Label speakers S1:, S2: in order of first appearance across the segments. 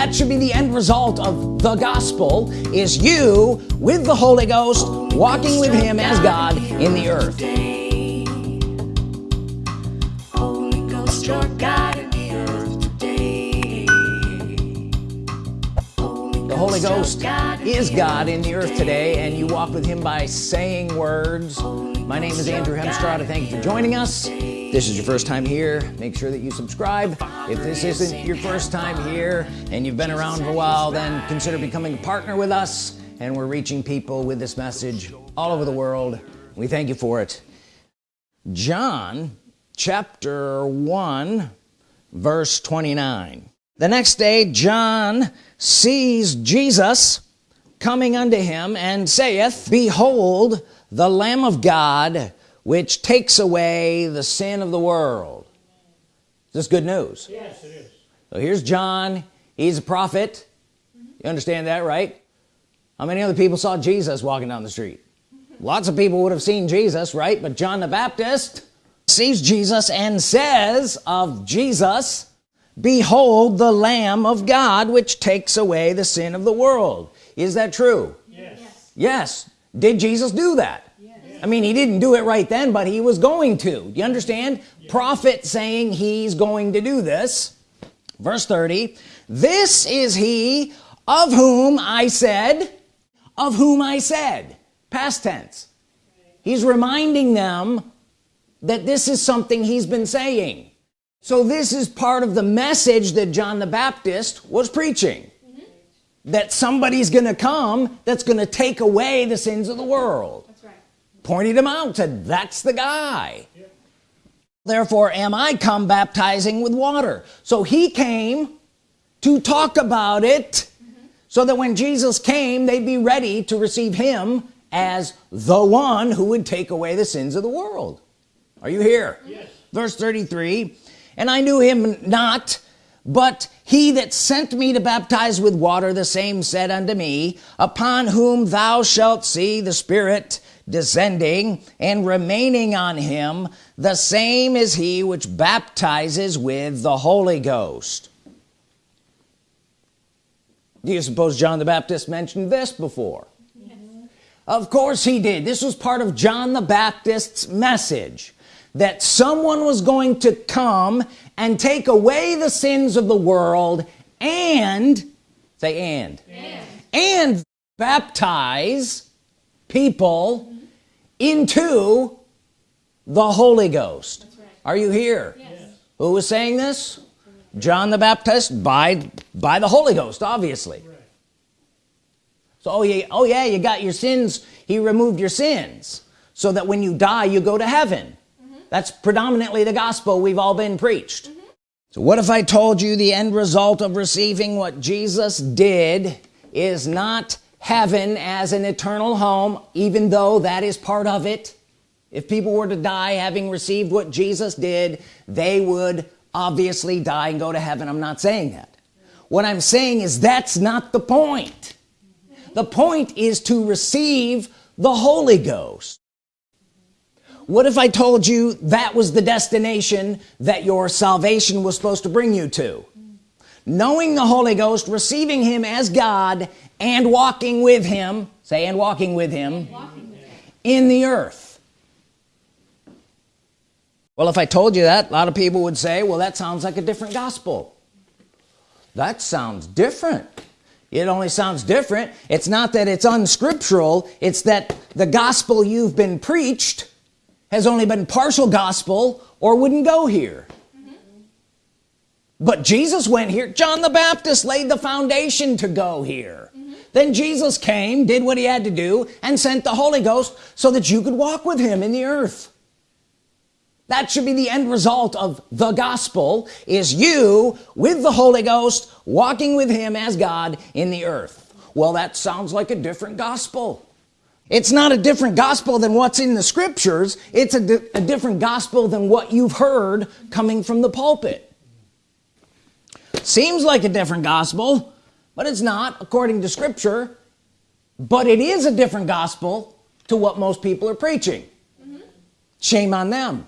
S1: that should be the end result of the gospel is you with the Holy Ghost walking with him as God in the earth
S2: Holy Ghost
S1: is God in the earth today and you walk with him by saying words. My name is Andrew Hemstrada thank you for joining us. this is your first time here. Make sure that you subscribe. If this isn't your first time here and you've been around for a while then consider becoming a partner with us and we're reaching people with this message all over the world. We thank you for it. John chapter 1 verse 29 the next day John sees Jesus coming unto him and saith behold the Lamb of God which takes away the sin of the world. Is this good news?
S3: Yes, it is.
S1: so here's John. He's a prophet. You understand that right? How many other people saw Jesus walking down the street? Lots of people would have seen Jesus right? But John the Baptist sees Jesus and says of Jesus behold the Lamb of God which takes away the sin of the world. Is that true?
S3: Yes.
S1: yes. Did Jesus do that? Yes. I mean he didn't do it right then but he was going to. Do you understand? Prophet saying he's going to do this. Verse 30 this is he of whom I said of whom I said past tense. He's reminding them that this is something he's been saying so this is part of the message that John the Baptist was preaching. That somebody's gonna come that's gonna take away the sins of the world.
S4: That's right.
S1: pointed him out said that's the guy. Therefore am I come baptizing with water? So he came to talk about it so that when Jesus came they'd be ready to receive him as the one who would take away the sins of the world. Are you here?
S3: Yes.
S1: verse 33 and I knew him not but he that sent me to baptize with water the same said unto me upon whom thou shalt see the Spirit descending and remaining on him the same is he which baptizes with the Holy Ghost. Do you suppose John the Baptist mentioned this before? Of course he did. This was part of John the Baptist's message that someone was going to come and take away the sins of the world and say and
S4: And.
S1: and baptize people into the Holy Ghost
S4: right.
S1: are you here
S4: Yes.
S1: who was saying this John the Baptist by by the Holy Ghost obviously
S3: Right.
S1: so oh yeah oh yeah you got your sins he removed your sins so that when you die you go to heaven that's predominantly the gospel we've all been preached. So what if I told you the end result of receiving what Jesus did is not heaven as an eternal home even though that is part of it? If people were to die having received what Jesus did they would obviously die and go to heaven. I'm not saying that. What I'm saying is that's not the point. The point is to receive the Holy Ghost what if I told you that was the destination that your salvation was supposed to bring you to? Knowing the Holy Ghost receiving him as God and walking with him say and walking with him in the earth. Well if I told you that a lot of people would say well that sounds like a different gospel. That sounds different. It only sounds different. It's not that it's unscriptural. It's that the gospel you've been preached has only been partial gospel or wouldn't go here. But Jesus went here. John the Baptist laid the foundation to go here. Then Jesus came did what he had to do and sent the Holy Ghost so that you could walk with him in the earth. That should be the end result of the gospel is you with the Holy Ghost walking with him as God in the earth. Well that sounds like a different gospel it's not a different gospel than what's in the scriptures. It's a, di a different gospel than what you've heard coming from the pulpit. Seems like a different gospel but it's not according to scripture. But it is a different gospel to what most people are preaching. Mm-hmm. Shame on them.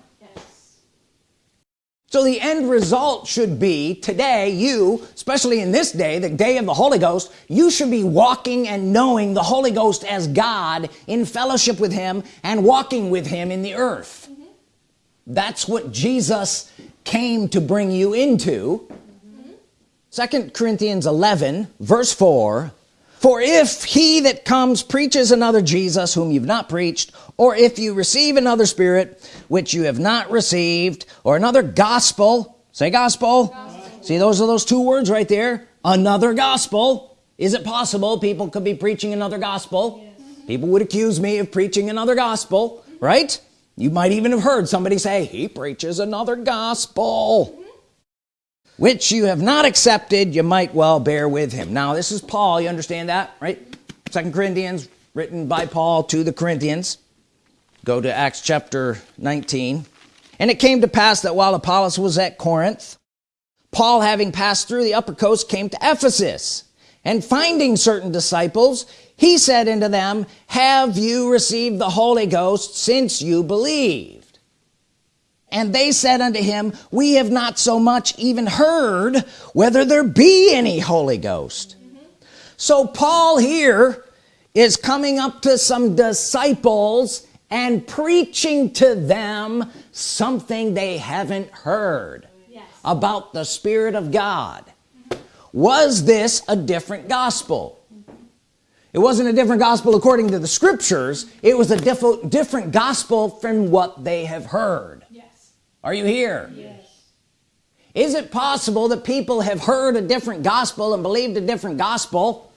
S1: So the end result should be today you especially in this day the day of the Holy Ghost you should be walking and knowing the Holy Ghost as God in fellowship with him and walking with him in the earth mm -hmm. that's what Jesus came to bring you into second mm -hmm. Corinthians 11 verse 4 for if he that comes preaches another Jesus whom you've not preached or if you receive another spirit which you have not received or another gospel say gospel, gospel. see those are those two words right there. Another gospel. Is it possible people could be preaching another gospel? Yes. people would accuse me of preaching another gospel right? You might even have heard somebody say he preaches another gospel which you have not accepted you might well bear with him. Now this is Paul. You understand that right? Second Corinthians written by Paul to the Corinthians. Go to Acts chapter 19 and it came to pass that while Apollos was at Corinth Paul having passed through the upper coast came to Ephesus. And finding certain disciples he said unto them have you received the Holy Ghost since you believe and they said unto him we have not so much even heard whether there be any Holy Ghost mm -hmm. so Paul here is coming up to some disciples and preaching to them something they haven't heard yes. about the Spirit of God was this a different gospel it wasn't a different gospel according to the scriptures it was a diff different gospel from what they have heard are you here yes. is it possible that people have heard a different gospel and believed a different gospel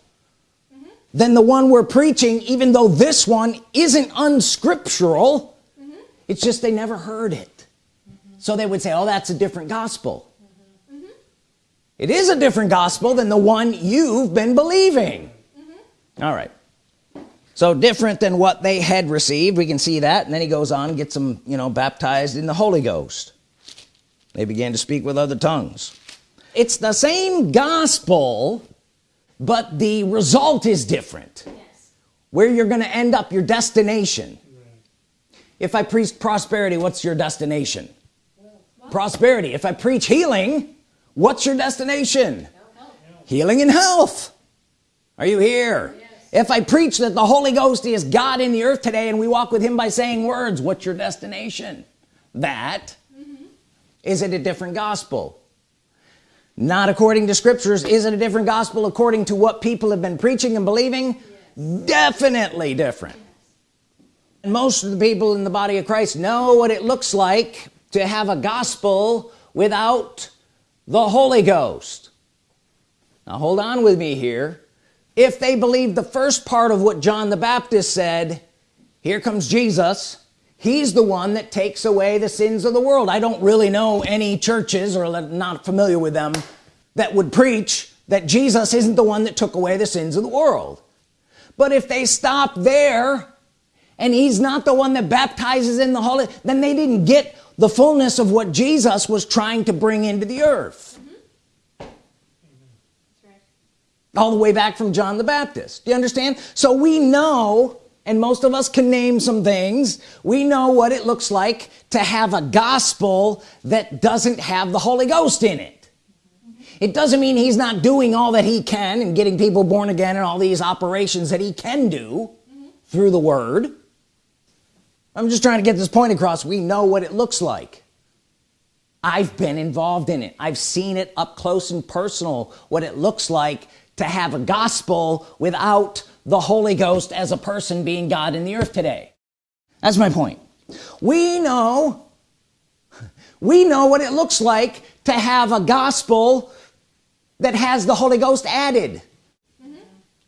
S1: mm -hmm. than the one we're preaching even though this one isn't unscriptural mm -hmm. it's just they never heard it mm -hmm. so they would say oh that's a different gospel mm-hmm. Mm-hmm. it is a different gospel than the one you've been believing mm-hmm. all right so different than what they had received we can see that. And then he goes on gets them you know baptized in the Holy Ghost. They began to speak with other tongues. It's the same gospel but the result is different. Yes. where you're gonna end up your destination. Right. if I preach prosperity what's your destination? Well, prosperity. If I preach healing what's your destination? Health. healing and health. Are you here? yeah if I preach that the Holy Ghost is God in the earth today and we walk with him by saying words what's your destination? That mm -hmm. is it a different gospel? Not according to scriptures is it a different gospel according to what people have been preaching and believing? Yes. definitely different. And most of the people in the body of Christ know what it looks like to have a gospel without the Holy Ghost. Now hold on with me here if they believe the first part of what John the Baptist said here comes Jesus. He's the one that takes away the sins of the world. I don't really know any churches or not familiar with them that would preach that Jesus isn't the one that took away the sins of the world. But if they stop there and he's not the one that baptizes in the Holy then they didn't get the fullness of what Jesus was trying to bring into the earth all the way back from John the Baptist. Do you understand? So we know and most of us can name some things we know what it looks like to have a gospel that doesn't have the Holy Ghost in it. It doesn't mean he's not doing all that he can and getting people born again and all these operations that he can do mm -hmm. through the word. I'm just trying to get this point across. We know what it looks like. I've been involved in it. I've seen it up close and personal what it looks like to have a gospel without the Holy Ghost as a person being God in the earth today. That's my point. We know we know what it looks like to have a gospel that has the Holy Ghost added. Mm -hmm.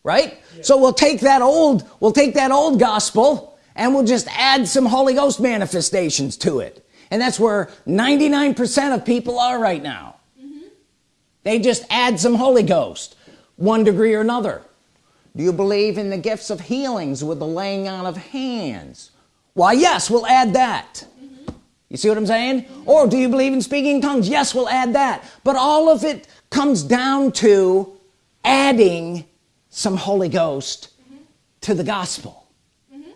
S1: right? Yeah. so we'll take that old we'll take that old gospel and we'll just add some Holy Ghost manifestations to it. And that's where 99% of people are right now. Mm -hmm. they just add some Holy Ghost one degree or another do you believe in the gifts of healings with the laying on of hands why yes we'll add that mm -hmm. you see what I'm saying or do you believe in speaking tongues yes we'll add that but all of it comes down to adding some Holy Ghost mm -hmm. to the gospel mm -hmm.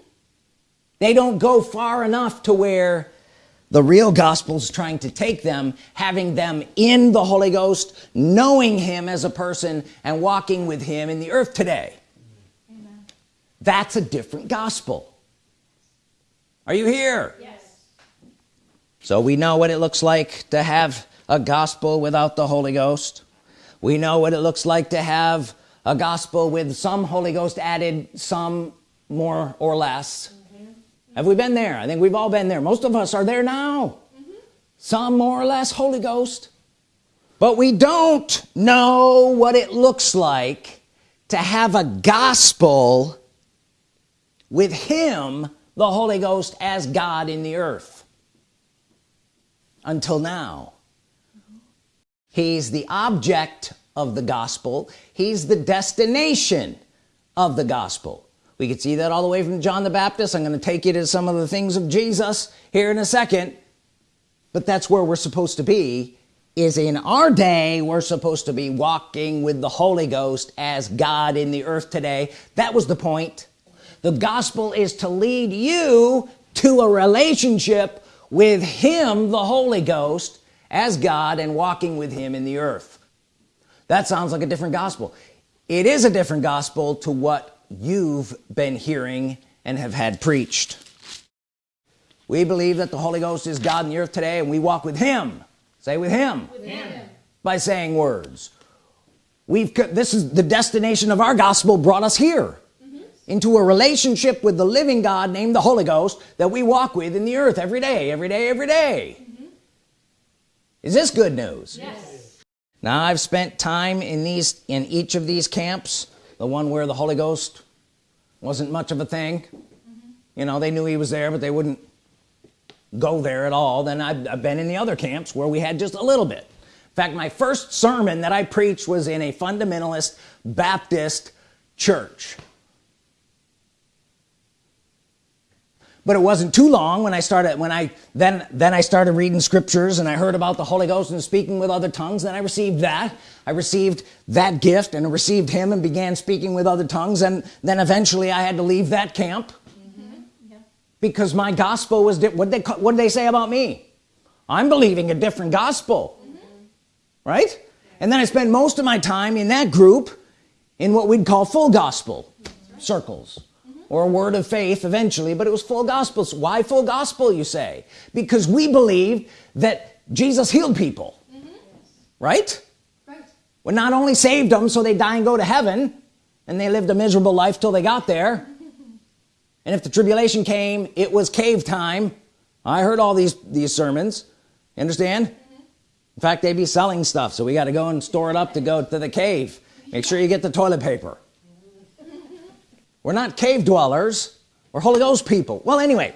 S1: they don't go far enough to where the real gospel is trying to take them having them in the Holy Ghost knowing him as a person and walking with him in the earth today. Amen. that's a different gospel. Are you here? Yes. So we know what it looks like to have a gospel without the Holy Ghost. We know what it looks like to have a gospel with some Holy Ghost added some more or less. Have we been there? I think we've all been there. Most of us are there now. Mm -hmm. some more or less Holy Ghost. But we don't know what it looks like to have a gospel with him the Holy Ghost as God in the earth. Until now. He's the object of the gospel. He's the destination of the gospel we could see that all the way from John the Baptist. I'm going to take you to some of the things of Jesus here in a second. But that's where we're supposed to be is in our day we're supposed to be walking with the Holy Ghost as God in the earth today. That was the point. The gospel is to lead you to a relationship with him the Holy Ghost as God and walking with him in the earth. That sounds like a different gospel. It is a different gospel to what you've been hearing and have had preached we believe that the Holy Ghost is God in the earth today and we walk with him say with him, with him. by saying words we've this is the destination of our gospel brought us here mm-hmm. into a relationship with the living God named the Holy Ghost that we walk with in the earth every day every day every day. Mm -hmm. is this good news yes now I've spent time in these in each of these camps the one where the Holy Ghost wasn't much of a thing. Mm -hmm. you know they knew he was there but they wouldn't go there at all. Then I've, I've been in the other camps where we had just a little bit. In fact my first sermon that I preached was in a fundamentalist Baptist church but it wasn't too long when I started when I then then I started reading scriptures and I heard about the Holy Ghost and speaking with other tongues then I received that I received that gift and received him and began speaking with other tongues and then eventually I had to leave that camp mm -hmm. yeah. because my gospel was what they what did they say about me I'm believing a different gospel mm -hmm. right and then I spent most of my time in that group in what we'd call full gospel -hmm. circles or a word of faith eventually but it was full gospels. Why full gospel you say? Because we believe that Jesus healed people. Mm -hmm. right? Right. Well not only saved them so they die and go to heaven and they lived a miserable life till they got there. And if the tribulation came it was cave time. I heard all these these sermons. You understand? Mm -hmm. in fact they'd be selling stuff so we got to go and store it up to go to the cave. Make sure you get the toilet paper we're not cave dwellers. We're Holy Ghost people. Well anyway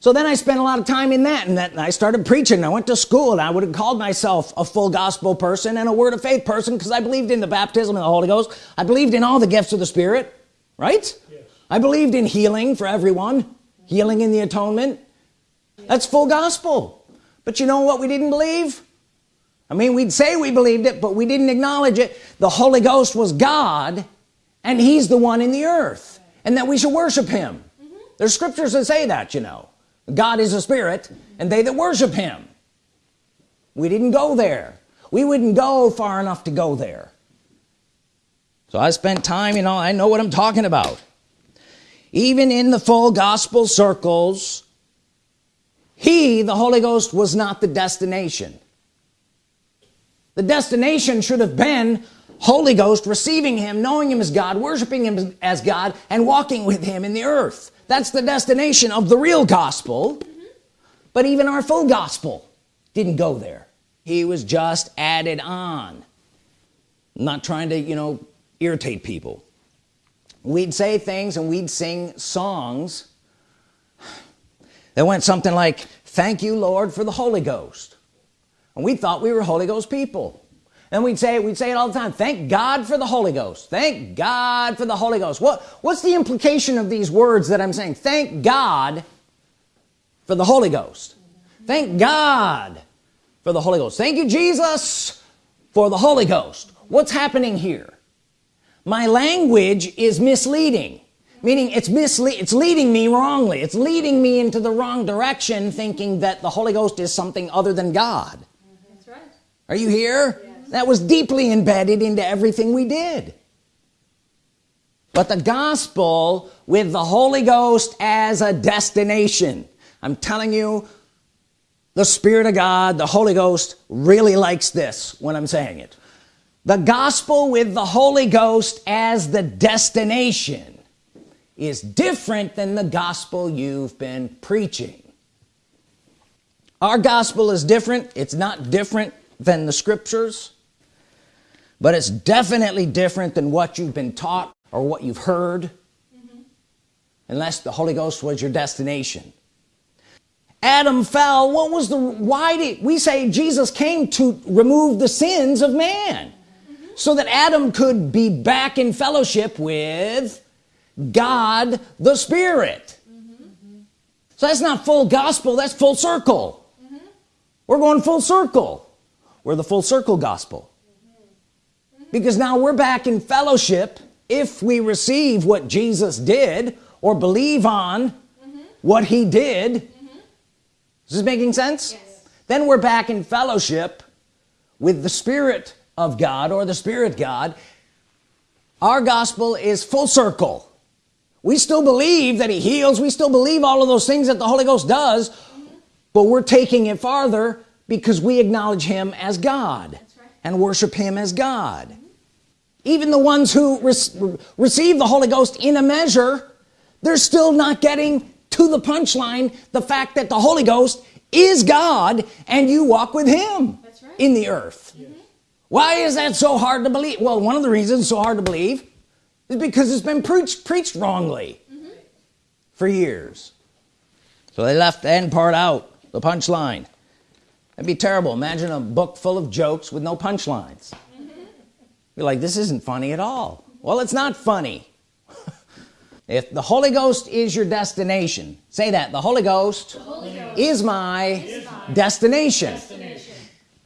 S1: so then I spent a lot of time in that and that and I started preaching. I went to school and I would have called myself a full gospel person and a word of faith person because I believed in the baptism of the Holy Ghost. I believed in all the gifts of the Spirit right? Yes. I believed in healing for everyone healing in the atonement. Yes. that's full gospel. But you know what we didn't believe? I mean we'd say we believed it but we didn't acknowledge it. The Holy Ghost was God and he's the one in the earth and that we should worship him. Mm -hmm. there's scriptures that say that you know. God is a spirit and they that worship him. We didn't go there. We wouldn't go far enough to go there. So I spent time you know I know what I'm talking about. Even in the full gospel circles he the Holy Ghost was not the destination. The destination should have been Holy Ghost receiving him knowing him as God worshiping him as God and walking with him in the earth. That's the destination of the real gospel. But even our full gospel didn't go there. He was just added on. I'm not trying to you know irritate people. We'd say things and we'd sing songs that went something like thank you Lord for the Holy Ghost. And we thought we were Holy Ghost people and we'd say we'd say it all the time thank God for the Holy Ghost. Thank God for the Holy Ghost. What what's the implication of these words that I'm saying? Thank God for the Holy Ghost. Thank God for the Holy Ghost. Thank you Jesus for the Holy Ghost. What's happening here? My language is misleading meaning it's mislead it's leading me wrongly. It's leading me into the wrong direction thinking that the Holy Ghost is something other than God.
S3: That's right.
S1: are you here that was deeply embedded into everything we did. But the gospel with the Holy Ghost as a destination I'm telling you the Spirit of God the Holy Ghost really likes this when I'm saying it. The gospel with the Holy Ghost as the destination is different than the gospel you've been preaching. Our gospel is different. It's not different than the scriptures but it's definitely different than what you've been taught or what you've heard unless the Holy Ghost was your destination. Adam fell. What was the why did we say Jesus came to remove the sins of man so that Adam could be back in fellowship with God the Spirit. So that's not full gospel that's full circle. We're going full circle. We're the full circle gospel because now we're back in fellowship if we receive what Jesus did or believe on what he did. Is this making sense?
S3: Yes.
S1: then we're back in fellowship with the Spirit of God or the Spirit God. Our gospel is full circle. We still believe that he heals. We still believe all of those things that the Holy Ghost does. But we're taking it farther because we acknowledge him as God
S3: right.
S1: and worship him as God even the ones who re receive the Holy Ghost in a measure they're still not getting to the punchline the fact that the Holy Ghost is God and you walk with him
S3: right.
S1: in the earth. Mm-hmm. Why is that so hard to believe? Well one of the reasons so hard to believe is because it's been preached preached wrongly mm-hmm. for years. So they left the end part out the punchline. That'd be terrible. Imagine a book full of jokes with no punchlines you're like this isn't funny at all. Well it's not funny. If the Holy Ghost is your destination say that the Holy Ghost, is my, destination.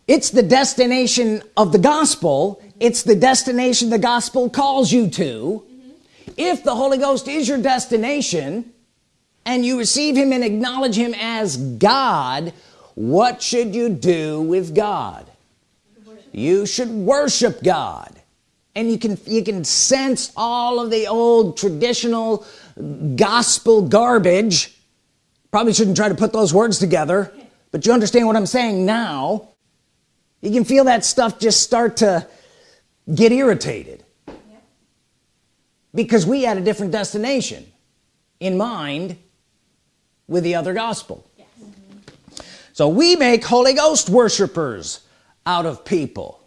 S1: it's the destination of the gospel. It's the destination the gospel calls you to. If the Holy Ghost is your destination and you receive him and acknowledge him as God what should you do with God? You should worship God and you can you can sense all of the old traditional gospel garbage. Probably shouldn't try to put those words together but you understand what I'm saying now. You can feel that stuff just start to get irritated. Because we had a different destination in mind with the other gospel. So we make Holy Ghost worshipers out of people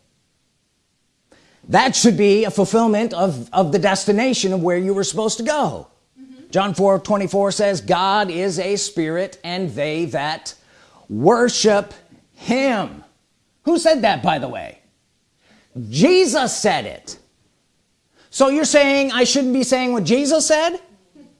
S1: that should be a fulfillment of of the destination of where you were supposed to go. Mm-hmm. John 4 24 says God is a spirit and they that worship him. Who said that by the way? Jesus said it. So you're saying I shouldn't be saying what Jesus said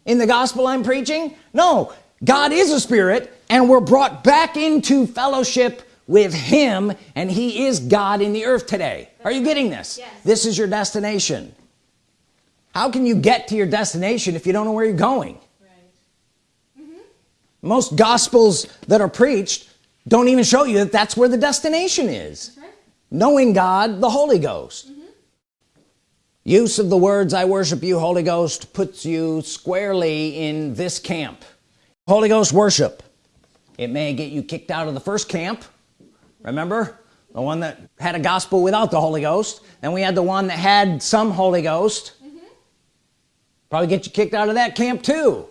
S1: in the gospel I'm preaching? No. God is a spirit and we're brought back into fellowship with him and he is God in the earth today. Are you getting this?
S3: Yes.
S1: this is your destination. How can you get to your destination if you don't know where you're going?
S3: Right. Mm-hmm.
S1: most gospels that are preached don't even show you that that's where the destination is.
S3: Right.
S1: knowing God the Holy Ghost. Mm-hmm. Use of the words I worship you Holy Ghost puts you squarely in this camp. Holy Ghost worship. It may get you kicked out of the first camp remember? The one that had a gospel without the Holy Ghost then we had the one that had some Holy Ghost. Mm-hmm. Probably get you kicked out of that camp too.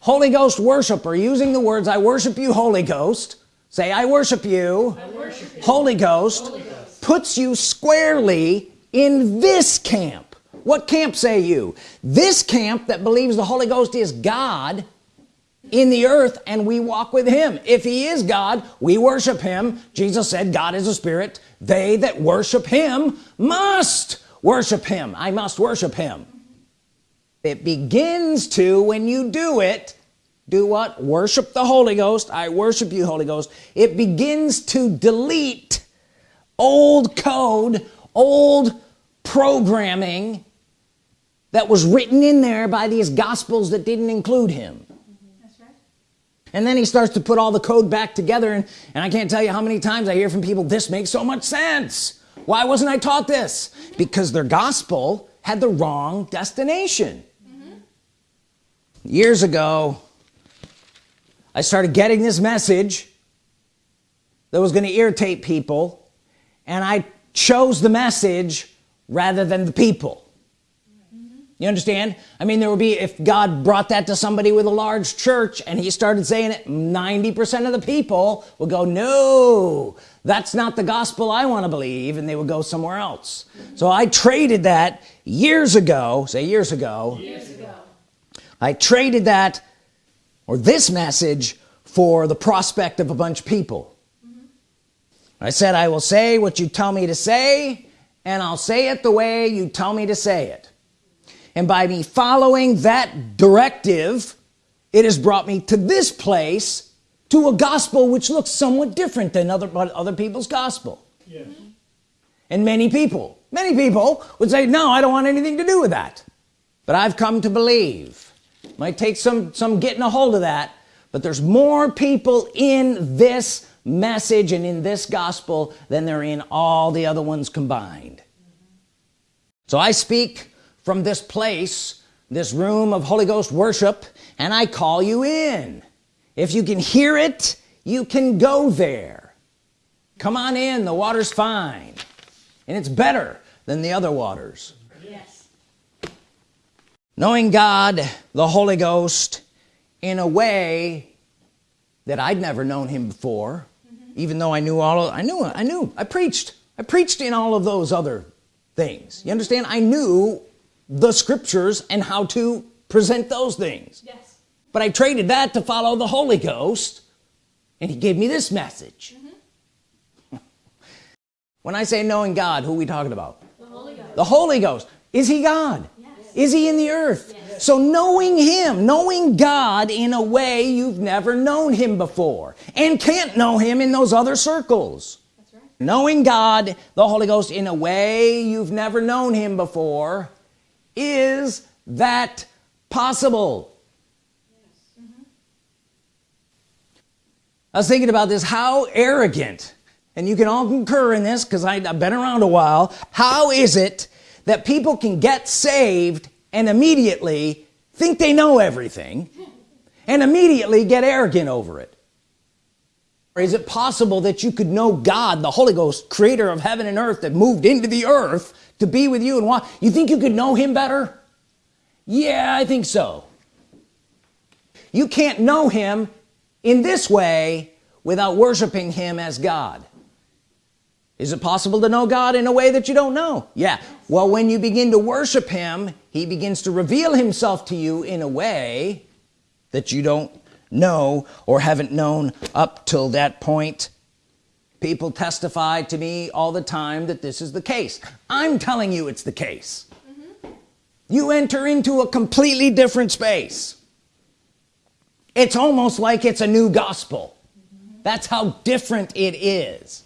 S1: Holy Ghost worshiper using the words I worship you Holy Ghost. Say I worship you, Holy, Ghost, puts you squarely in this camp. What camp say you? This camp that believes the Holy Ghost is God in the earth and we walk with him. If he is God we worship him. Jesus said God is a spirit. They that worship him must worship him. I must worship him. It begins to when you do it do what? Worship the Holy Ghost. I worship you Holy Ghost. It begins to delete old code old programming that was written in there by these gospels that didn't include him. And then he starts to put all the code back together and, and I can't tell you how many times I hear from people this makes so much sense. Why wasn't I taught this? Because their gospel had the wrong destination. Years ago I started getting this message that was going to irritate people and I chose the message rather than the people you understand? I mean there would be if God brought that to somebody with a large church and he started saying it 90% of the people would go no that's not the gospel I want to believe and they would go somewhere else. So I traded that years ago say years ago.
S3: Years ago.
S1: I traded that or this message for the prospect of a bunch of people. Mm-hmm. I said I will say what you tell me to say and I'll say it the way you tell me to say it and by me following that directive it has brought me to this place to a gospel which looks somewhat different than other other people's gospel.
S4: Yes.
S1: and many people many people would say no I don't want anything to do with that. But I've come to believe. Might take some some getting a hold of that but there's more people in this message and in this gospel than there are in all the other ones combined. So I speak from this place this room of Holy Ghost worship and I call you in. If you can hear it you can go there. Come on in the water's fine. And it's better than the other waters.
S3: Yes.
S1: knowing God the Holy Ghost in a way that I'd never known him before mm-hmm. even though I knew all of, I knew I knew I preached I preached in all of those other things. You understand? I knew the scriptures and how to present those things
S3: Yes.
S1: but I traded that to follow the Holy Ghost and he gave me this message mm-hmm. when I say knowing God who are we talking about
S3: The Holy Ghost.
S1: the Holy Ghost is he God
S3: Yes.
S1: is he in the earth yes. so knowing him knowing God in a way you've never known him before and can't know him in those other circles
S3: That's right.
S1: knowing God the Holy Ghost in a way you've never known him before is that possible? Mm-hmm. I was thinking about this. How arrogant and you can all concur in this because I've been around a while. How is it that people can get saved and immediately think they know everything and immediately get arrogant over it or is it possible that you could know God the Holy Ghost creator of heaven and earth that moved into the earth to be with you and why? You think you could know him better? Yeah I think so. You can't know him in this way without worshiping him as God. Is it possible to know God in a way that you don't know? Yeah. Well when you begin to worship him he begins to reveal himself to you in a way that you don't know or haven't known up till that point. People testify to me all the time that this is the case. I'm telling you it's the case. Mm-hmm. You enter into a completely different space. It's almost like it's a new gospel. Mm-hmm. That's how different it is.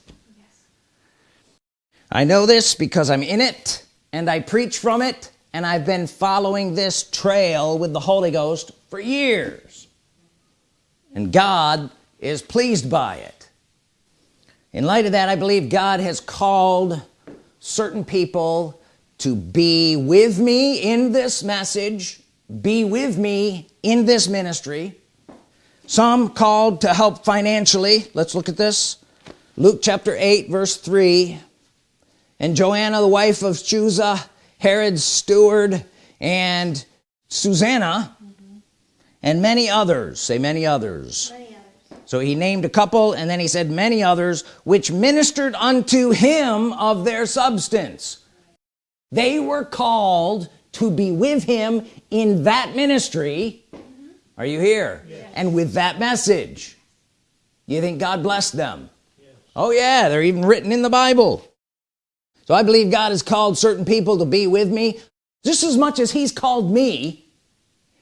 S1: I know this because I'm in it and I preach from it and I've been following this trail with the Holy Ghost for years and God is pleased by it. In light of that I believe God has called certain people to be with me in this message be with me in this ministry. Some called to help financially. Let's look at this. Luke chapter 8 verse 3 and Joanna the wife of Chuza Herod's steward and Susanna and many others. Say many others.
S3: Many others.
S1: so he named a couple and then he said many others which ministered unto him of their substance. They were called to be with him in that ministry. Are you here? And with that message. You think God blessed them? Oh yeah they're even written in the Bible. So I believe God has called certain people to be with me just as much as he's called me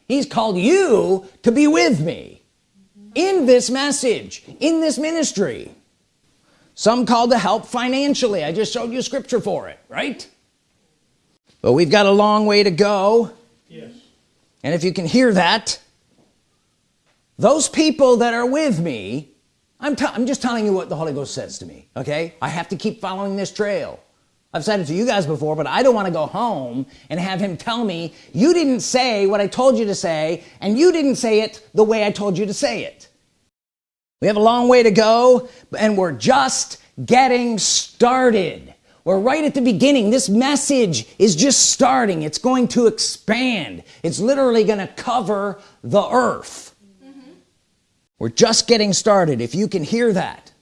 S1: he's called you to be with me in this message in this ministry. Some called to help financially. I just showed you scripture for it right? But we've got a long way to go.
S4: Yes.
S1: and if you can hear that those people that are with me I'm, I'm just telling you what the Holy Ghost says to me okay? I have to keep following this trail I've said it to you guys before but I don't want to go home and have him tell me you didn't say what I told you to say and you didn't say it the way I told you to say it. We have a long way to go and we're just getting started. We're right at the beginning. This message is just starting. It's going to expand. It's literally going to cover the earth. Mm-hmm. We're just getting started if you can hear that.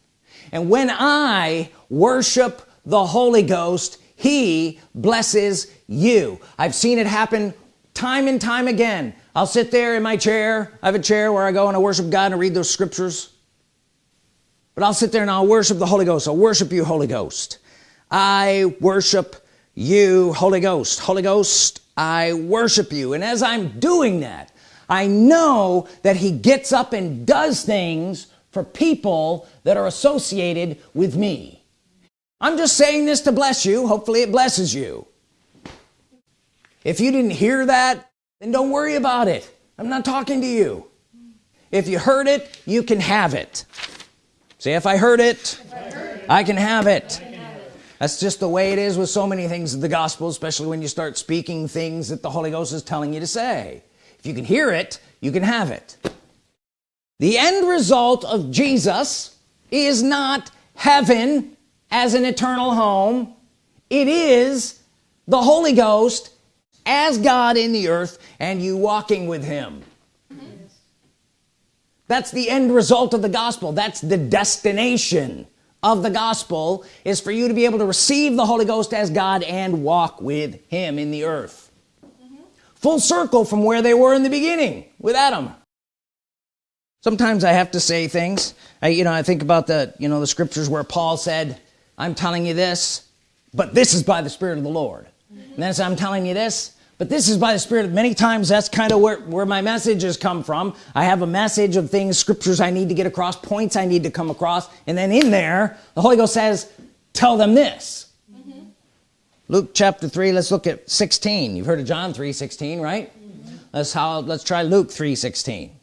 S1: And when I worship the Holy Ghost he blesses you. I've seen it happen time and time again. I'll sit there in my chair. I have a chair where I go and I worship God and I read those scriptures. But I'll sit there and I'll worship the Holy Ghost. I'll worship you Holy Ghost. I worship you Holy Ghost. Holy Ghost I worship you. And as I'm doing that I know that he gets up and does things for people that are associated with me I'm just saying this to bless you. Hopefully it blesses you. If you didn't hear that then don't worry about it. I'm not talking to you. If you heard it you can have it. Say if I heard it, I, heard can have it. I can have it that's just the way it is with so many things in the gospel especially when you start speaking things that the Holy Ghost is telling you to say. If you can hear it you can have it. The end result of Jesus is not heaven as an eternal home. It is the Holy Ghost as God in the earth and you walking with him. That's the end result of the gospel. That's the destination of the gospel is for you to be able to receive the Holy Ghost as God and walk with him in the earth. Full circle from where they were in the beginning with Adam. Sometimes I have to say things. I you know I think about the you know the scriptures where Paul said I'm telling you this but this is by the Spirit of the Lord. And then I'm telling you this but this is by the Spirit. Of many times that's kind of where, where my messages come from. I have a message of things scriptures I need to get across points I need to come across and then in there the Holy Ghost says tell them this. Mm -hmm. Luke chapter 3 let's look at 16 you've heard of John 3 16 right? Mm -hmm. let's how let's try Luke 3 16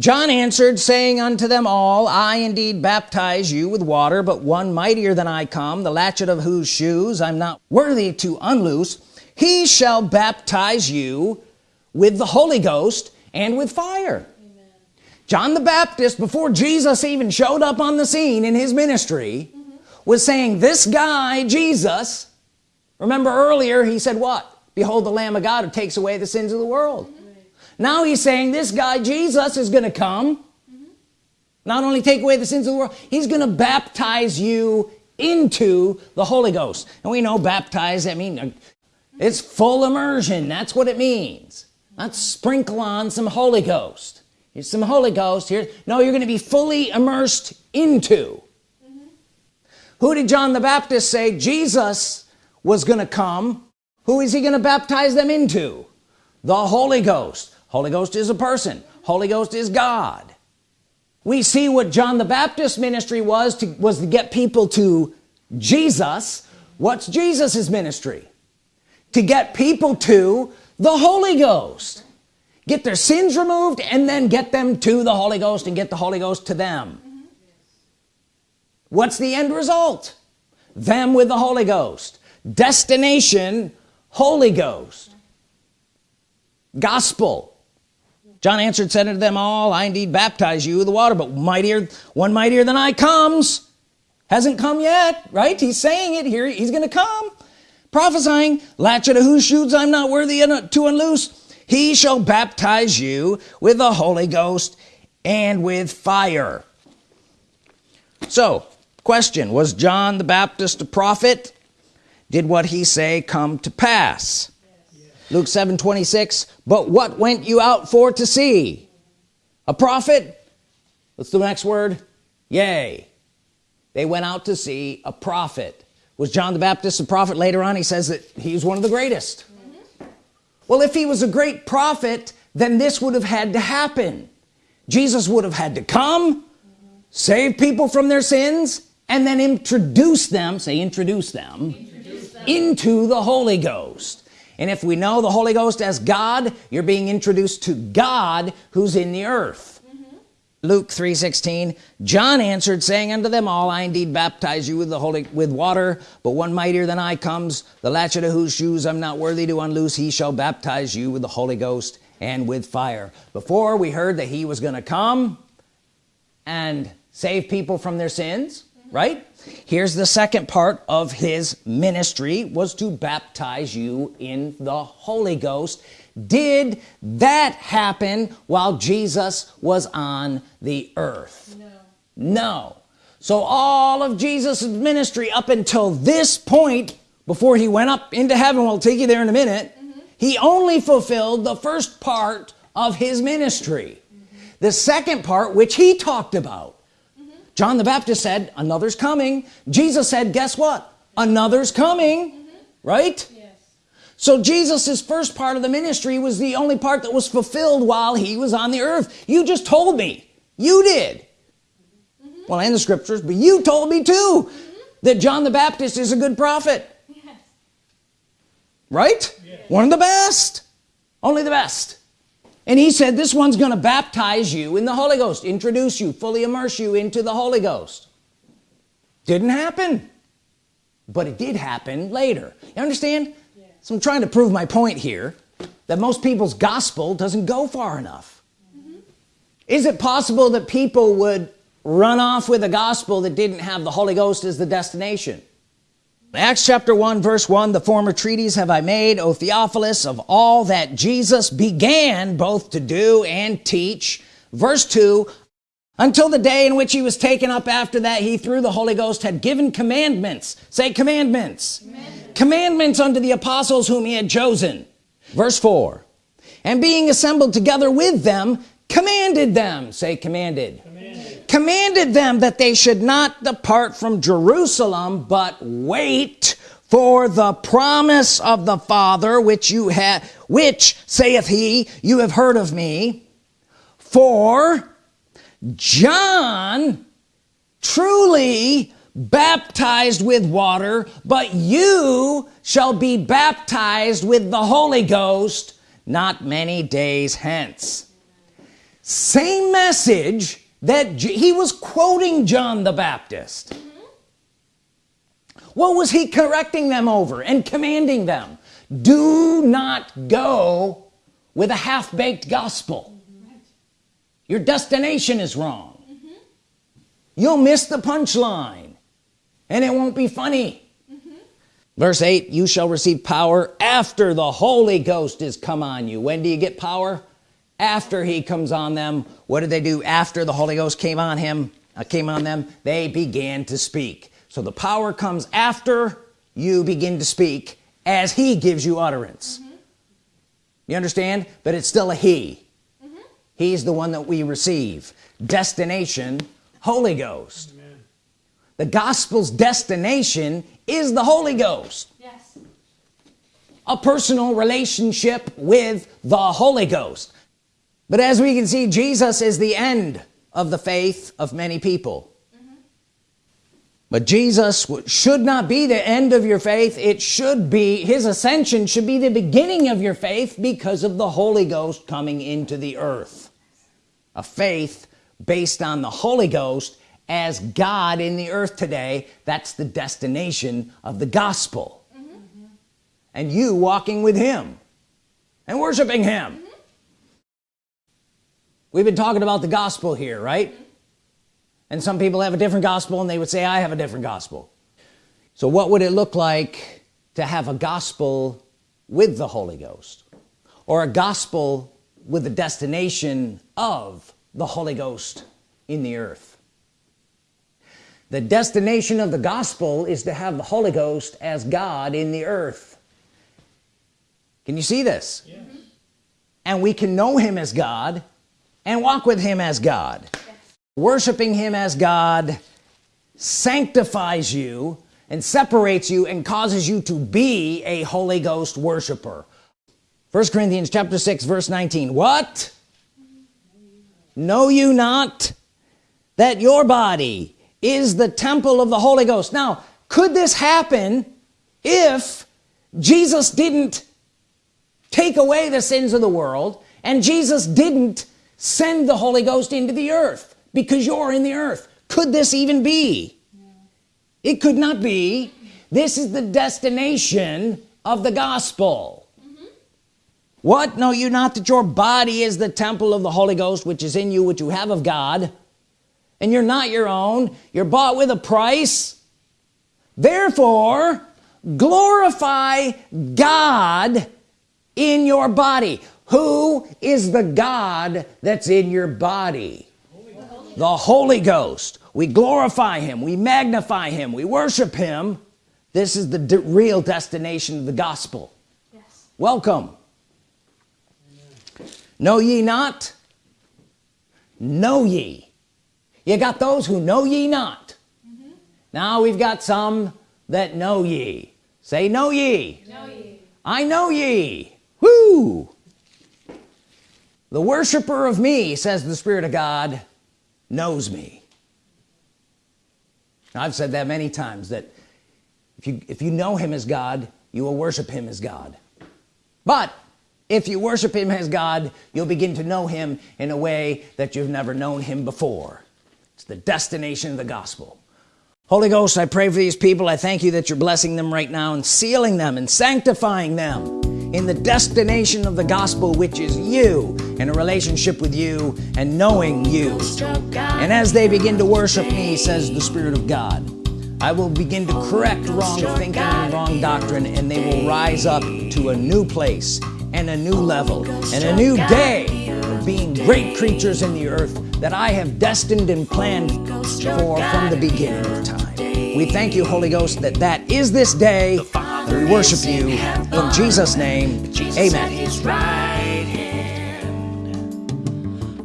S1: John answered saying unto them all I indeed baptize you with water but one mightier than I come the latchet of whose shoes I'm not worthy to unloose he shall baptize you with the Holy Ghost and with fire Amen. John the Baptist before Jesus even showed up on the scene in his ministry mm -hmm. was saying this guy Jesus remember earlier he said what behold the Lamb of God who takes away the sins of the world mm -hmm. Now he's saying this guy Jesus is gonna come. Mm -hmm. not only take away the sins of the world he's gonna baptize you into the Holy Ghost. And we know baptize I mean it's full immersion that's what it means. Not sprinkle on some Holy Ghost. Here's some Holy Ghost here. No you're gonna be fully immersed into. Who did John the Baptist say Jesus was gonna come? Who is he gonna baptize them into? The Holy Ghost Holy Ghost is a person. Holy Ghost is God. We see what John the Baptist ministry was to was to get people to Jesus. What's Jesus's ministry? To get people to the Holy Ghost. Get their sins removed and then get them to the Holy Ghost and get the Holy Ghost to them. What's the end result? Them with the Holy Ghost. Destination Holy Ghost. Gospel John answered said unto them all I indeed baptize you with the water but mightier one mightier than I comes hasn't come yet. Right? He's saying it here. He's gonna come. Prophesying latchet of whose shoes I'm not worthy uh, to unloose he shall baptize you with the Holy Ghost and with fire. So question. Was John the Baptist a prophet? Did what he say come to pass. Luke 7 26 but what went you out for to see? A prophet? What's the next word? Yay they went out to see a prophet. Was John the Baptist a prophet? Later on he says that he was one of the greatest. Mm -hmm. well if he was a great prophet then this would have had to happen. Jesus would have had to come mm -hmm. save people from their sins and then introduce them say introduce them, introduce them. into the Holy Ghost and if we know the Holy Ghost as God you're being introduced to God who's in the earth. Mm-hmm. Luke 3:16 John answered saying unto them all I indeed baptize you with the holy with water but one mightier than I comes. The latchet of whose shoes I'm not worthy to unloose he shall baptize you with the Holy Ghost and with fire. Before we heard that he was gonna come and save people from their sins right? Here's the second part of his ministry was to baptize you in the Holy Ghost. Did that happen while Jesus was on the earth?
S3: No.
S1: no. So all of Jesus' ministry up until this point before he went up into heaven we'll take you there in a minute mm-hmm. he only fulfilled the first part of his ministry. Mm-hmm. The second part which he talked about John the Baptist said another's coming. Jesus said guess what? Another's coming. Mm-hmm. Right?
S3: Yes.
S1: so Jesus's first part of the ministry was the only part that was fulfilled while he was on the earth. You just told me. You did. Mm-hmm. Well and the scriptures but you told me too mm-hmm. that John the Baptist is a good prophet.
S3: Yes.
S1: right? One of the best. Only the best and he said this one's gonna baptize you in the Holy Ghost introduce you fully immerse you into the Holy Ghost. Didn't happen but it did happen later. You understand? So I'm trying to prove my point here that most people's gospel doesn't go far enough. Mm-hmm. Is it possible that people would run off with a gospel that didn't have the Holy Ghost as the destination Acts chapter 1 verse 1 the former treaties have I made O Theophilus of all that Jesus began both to do and teach. Verse 2 until the day in which he was taken up after that he through the Holy Ghost had given commandments. Say commandments. Commandments, commandments unto the apostles whom he had chosen. Verse 4 and being assembled together with them commanded them. Say commanded commanded, them that they should not depart from Jerusalem but wait for the promise of the Father which you have which saith he you have heard of me. For John truly baptized with water but you shall be baptized with the Holy Ghost not many days hence. Same message that J he was quoting John the Baptist. Mm-hmm. What was he correcting them over and commanding them? Do not go with a half-baked gospel. Mm-hmm. Your destination is wrong. Mm-hmm. You'll miss the punchline and it won't be funny. Verse 8 you shall receive power after the Holy Ghost is come on you. When do you get power after he comes on them what did they do after the Holy Ghost came on him uh, came on them? They began to speak. So the power comes after you begin to speak as he gives you utterance. You understand? But it's still a he. He's the one that we receive. Destination Holy Ghost. The gospel's destination is the Holy Ghost.
S3: Yes.
S1: a personal relationship with the Holy Ghost but as we can see Jesus is the end of the faith of many people. But Jesus should not be the end of your faith. It should be his ascension should be the beginning of your faith because of the Holy Ghost coming into the earth. A faith based on the Holy Ghost as God in the earth today. That's the destination of the gospel. And you walking with him and worshiping him we've been talking about the gospel here right? And some people have a different gospel and they would say I have a different gospel. So what would it look like to have a gospel with the Holy Ghost? Or a gospel with the destination of the Holy Ghost in the earth? The destination of the gospel is to have the Holy Ghost as God in the earth. Can you see this? And we can know him as God and walk with him as God. Worshiping him as God sanctifies you and separates you and causes you to be a Holy Ghost worshiper. First Corinthians chapter 6 verse 19 what? Know you not that your body is the temple of the Holy Ghost? Now could this happen if Jesus didn't take away the sins of the world and Jesus didn't send the Holy Ghost into the earth because you're in the earth. Could this even be? It could not be. This is the destination of the gospel. Mm-hmm. What? Know you not that your body is the temple of the Holy Ghost which is in you which you have of God and you're not your own. You're bought with a price. Therefore glorify God in your body who is the God that's in your body? The Holy Ghost. We glorify him. We magnify him. We worship him. This is the de real destination of the gospel.
S3: Yes.
S1: welcome. Know ye not? Know ye. You got those who know ye not. Now we've got some that know ye. Say know ye.
S3: Know ye.
S1: I know ye. Woo the worshiper of me says the Spirit of God knows me. I've said that many times that if you if you know him as God you will worship him as God. But if you worship him as God you'll begin to know him in a way that you've never known him before. It's the destination of the gospel. Holy Ghost I pray for these people. I thank you that you're blessing them right now and sealing them and sanctifying them in the destination of the gospel which is you in a relationship with you and knowing you. And as they begin to worship me says the Spirit of God I will begin to correct wrong thinking and wrong doctrine and they will rise up to a new place and a new level and a new day of being great creatures in the earth that I have destined and planned for from the beginning of time. We thank you Holy Ghost that that is this day. We worship you in Jesus name. Amen.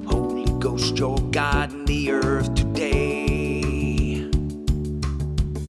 S2: Holy Ghost, your God in the earth